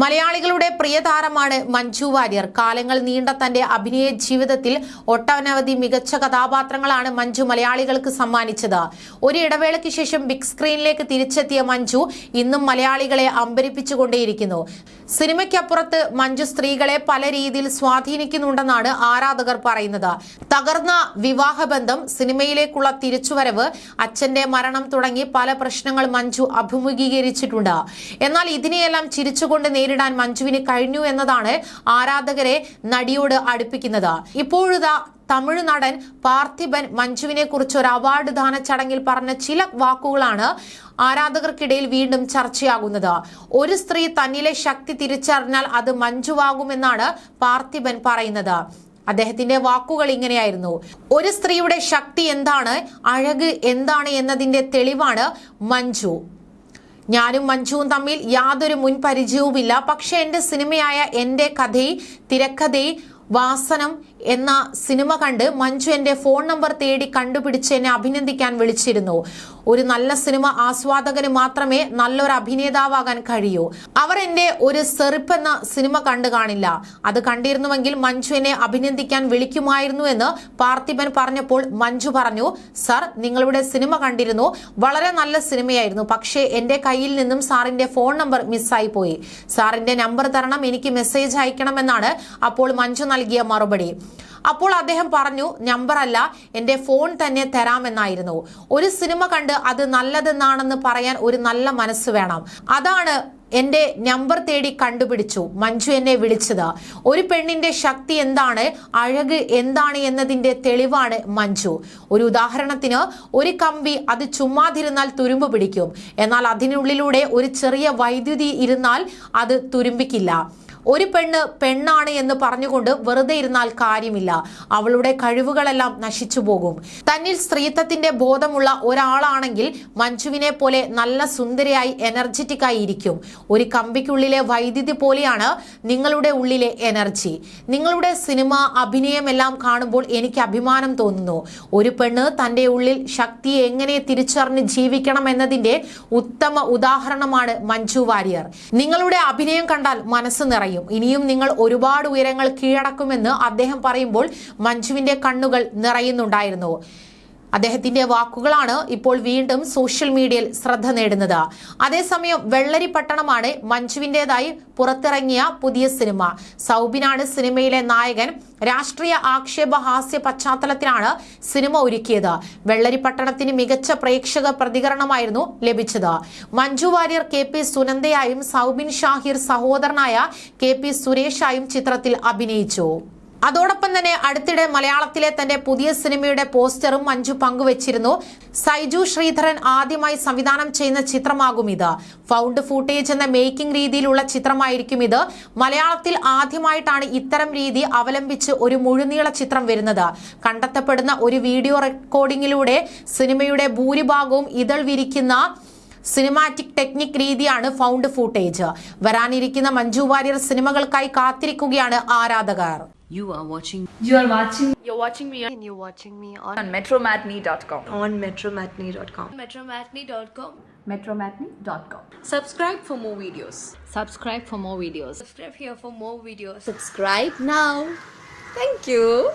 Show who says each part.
Speaker 1: മലയാളികളുടെ പ്രിയ താരമാണ് മഞ്ജു വാര്യർ. കാലങ്ങൾ നീണ്ട തന്റെ അഭിനയ ജീവിതത്തിൽ ഒട്ടനവധി മികച്ച കഥാപാത്രങ്ങളാണ് മഞ്ജു മലയാളികൾക്ക് സമ്മാനിച്ചത്. ഒരു ഇടവേളയ്ക്ക് ശേഷം ബിഗ് സ്ക്രീനിലേക്ക് തിരിച്ചെത്തിയ മഞ്ജു ഇന്നും മലയാളികളെ അമ്പരിപ്പിച്ചുകൊണ്ടേയിരിക്കുന്നു. സിനിമയ്ക്കപ്പുറത്ത് മഞ്ജു സ്ത്രീകളെ പല രീതിയിൽ സ്വാധീനിക്കുന്നുണ്ടെന്നാണ് ആരാധകർ പറയുന്നത്. തകർന്ന വിവാഹബന്ധം സിനിമയിലേക്കുള്ള തിരിച്ചുവരവ് അച്ഛന്റെ മരണം തുടങ്ങി പല പ്രശ്നങ്ങൾ മഞ്ജു അഭിമുഖീകരിച്ചിട്ടുണ്ട്. എന്നാൽ ഇതിനെയെല്ലാം ചിരിച്ചുകൊണ്ട് നേരിടാൻ മഞ്ജുവിന് കഴിഞ്ഞു എന്നതാണ് ആരാധകരെ നടിയോട് അടുപ്പിക്കുന്നത്. ഇപ്പോഴിതാ തമിഴ് നടൻ പാർത്ഥിബൻ മഞ്ജുവിനെ കുറിച്ച് ഒരു അവാർഡ് ദാന ചടങ്ങിൽ പറഞ്ഞ ചില വാക്കുകളാണ് ആരാധകർക്കിടയിൽ വീണ്ടും ചർച്ചയാകുന്നത്. ഒരു സ്ത്രീ തന്നിലെ ശക്തി തിരിച്ചറിഞ്ഞാൽ അത് മഞ്ജുവാകുമെന്നാണ് പാർത്ഥിബൻ പറയുന്നത്. അദ്ദേഹത്തിന്റെ വാക്കുകൾ ഇങ്ങനെയായിരുന്നു. ഒരു സ്ത്രീയുടെ ശക്തി എന്താണ്? അഴക് എന്താണ് എന്നതിന്റെ തെളിവാണ് മഞ്ജു. ഞാനും മഞ്ജുവും തമ്മിൽ യാതൊരു മുൻ പരിചയവുമില്ല പക്ഷെ എന്റെ സിനിമയായ എന്റെ കഥ തിരക്കഥ വാസനം എന്ന സിനിമ കണ്ട് മഞ്ജു എന്റെ ഫോൺ നമ്പർ തേടി കണ്ടുപിടിച്ച് എന്നെ അഭിനന്ദിക്കാൻ വിളിച്ചിരുന്നു. ഒരു നല്ല സിനിമ ആസ്വാദകന് മാത്രമേ നല്ലൊരു അഭിനേതാവാകാൻ കഴിയൂ. അവർ എന്റെ ഒരു സെറിപ്പ് എന്ന സിനിമ കണ്ടു കാണില്ല. അത് കണ്ടിരുന്നുവെങ്കിൽ മഞ്ജു എന്നെ അഭിനന്ദിക്കാൻ വിളിക്കുമായിരുന്നു എന്ന് പാർത്ഥിബൻ പറഞ്ഞപ്പോൾ മഞ്ജു പറഞ്ഞു സർ നിങ്ങളുടെ സിനിമ കണ്ടിരുന്നു. വളരെ നല്ല സിനിമയായിരുന്നു. പക്ഷേ എന്റെ കയ്യിൽ നിന്നും സാറിന്റെ ഫോൺ നമ്പർ മിസ്സായി പോയി. സാറിന്റെ നമ്പർ തരണം എനിക്ക് മെസ്സേജ് അയക്കണമെന്നാണ് അപ്പോൾ മഞ്ജു നൽകിയ മറുപടി. അപ്പോൾ അദ്ദേഹം പറഞ്ഞു നമ്പറല്ല എന്റെ ഫോൺ തന്നെ തരാമെന്നായിരുന്നു. ഒരു സിനിമ കണ്ട് അത് നല്ലതെന്നാണെന്ന് പറയാൻ ഒരു നല്ല മനസ്സ് വേണം. അതാണ് എന്റെ നമ്പർ തേടി കണ്ടുപിടിച്ചു മഞ്ജു എന്നെ വിളിച്ചത്. ഒരു പെണ്ണിന്റെ ശക്തി എന്താണ് അഴക് എന്താണ് എന്നതിന്റെ തെളിവാണ് മഞ്ജു. ഒരു ഉദാഹരണത്തിന് ഒരു കമ്പി അത് ചുമ്മാതിരുന്നാൽ തുരുമ്പ് പിടിക്കും. എന്നാൽ അതിനുള്ളിലൂടെ ഒരു ചെറിയ വൈദ്യുതി ഇരുന്നാൽ അത് തുരുമ്പിക്കില്ല. ഒരു പെണ്ണ് പെണ്ണാണ് എന്ന് പറഞ്ഞുകൊണ്ട് വെറുതെ ഇരുന്നാൽ കാര്യമില്ല. അവളുടെ കഴിവുകളെല്ലാം നശിച്ചു പോകും. തന്നിൽ സ്ത്രീത്വത്തിന്റെ ബോധമുള്ള ഒരാളാണെങ്കിൽ മഞ്ജുവിനെ പോലെ നല്ല സുന്ദരിയായി എനർജറ്റിക് ആയി ഇരിക്കും. ഒരു കമ്പിക്കുള്ളിലെ വൈദ്യുതി പോലെയാണ് നിങ്ങളുടെ ഉള്ളിലെ എനർജി നിങ്ങളുടെ സിനിമ അഭിനയം എല്ലാം കാണുമ്പോൾ എനിക്ക് അഭിമാനം തോന്നുന്നു. ഒരു പെണ്ണ് തന്റെ ഉള്ളിൽ ശക്തി എങ്ങനെ തിരിച്ചറിഞ്ഞ് ജീവിക്കണം എന്നതിന്റെ ഉത്തമ ഉദാഹരണമാണ് മഞ്ജു വാര്യർ. നിങ്ങളുടെ അഭിനയം കണ്ടാൽ മനസ്സ് നിറയും. ഇനിയും നിങ്ങൾ ഒരുപാട് ഉയരങ്ങൾ കീഴടക്കുമെന്ന് അദ്ദേഹം പറയുമ്പോൾ മഞ്ജുവിന്റെ കണ്ണുകൾ നിറയുന്നുണ്ടായിരുന്നു. അദ്ദേഹത്തിന്റെ വാക്കുകളാണ് ഇപ്പോൾ വീണ്ടും സോഷ്യൽ മീഡിയയിൽ ശ്രദ്ധ നേടുന്നത്. അതേസമയം വെള്ളരി പട്ടണമാണ് മഞ്ജുവിന്റേതായി പുറത്തിറങ്ങിയ പുതിയ സിനിമ. സൗബിനാണ് സിനിമയിലെ നായകൻ. രാഷ്ട്രീയ ആക്ഷേപ ഹാസ്യ പശ്ചാത്തലത്തിലാണ് സിനിമ ഒരുക്കിയത്. വെള്ളരി പട്ടണത്തിന് മികച്ച പ്രേക്ഷക പ്രതികരണമായിരുന്നു ലഭിച്ചത്. മഞ്ജു വാര്യർ കെ പി സുനന്ദയായും സൗബിൻ ഷാഹിർ സഹോദരനായ കെ പി സുരേഷായും ചിത്രത്തിൽ അഭിനയിച്ചു. അതോടൊപ്പം തന്നെ അടുത്തിടെ മലയാളത്തിലെ തന്റെ പുതിയ സിനിമയുടെ പോസ്റ്ററും മഞ്ജു പങ്കുവച്ചിരുന്നു. സൈജു ശ്രീധരൻ ആദ്യമായി സംവിധാനം ചെയ്യുന്ന ചിത്രമാകും ഇത്. ഫൗണ്ട് ഫൂട്ടേജ് എന്ന മേക്കിംഗ് രീതിയിലുള്ള ചിത്രമായിരിക്കും ഇത്. മലയാളത്തിൽ ആദ്യമായിട്ടാണ് ഇത്തരം രീതി അവലംബിച്ച് ഒരു മുഴുനീള ചിത്രം വരുന്നത്. കണ്ടെത്തപ്പെടുന്ന ഒരു വീഡിയോ റെക്കോർഡിംഗിലൂടെ സിനിമയുടെ ഭൂരിഭാഗവും ഇതൾ വിരിക്കുന്ന സിനിമാറ്റിക് ടെക്നിക് രീതിയാണ് ഫൗണ്ട് ഫൂട്ടേജ്. വരാനിരിക്കുന്ന മഞ്ജു വാര്യർ സിനിമകൾക്കായി കാത്തിരിക്കുകയാണ് ആരാധകർ.
Speaker 2: You are watching
Speaker 3: You are watching
Speaker 4: You're watching me on,
Speaker 5: and you're watching me on,
Speaker 3: on metromatney.com.
Speaker 5: on metromatney.com.
Speaker 4: metromatney.com.
Speaker 3: Metromatney.com.
Speaker 5: Subscribe for more videos.
Speaker 2: subscribe for more videos.
Speaker 4: Subscribe here for more videos.
Speaker 5: Subscribe now. Thank you.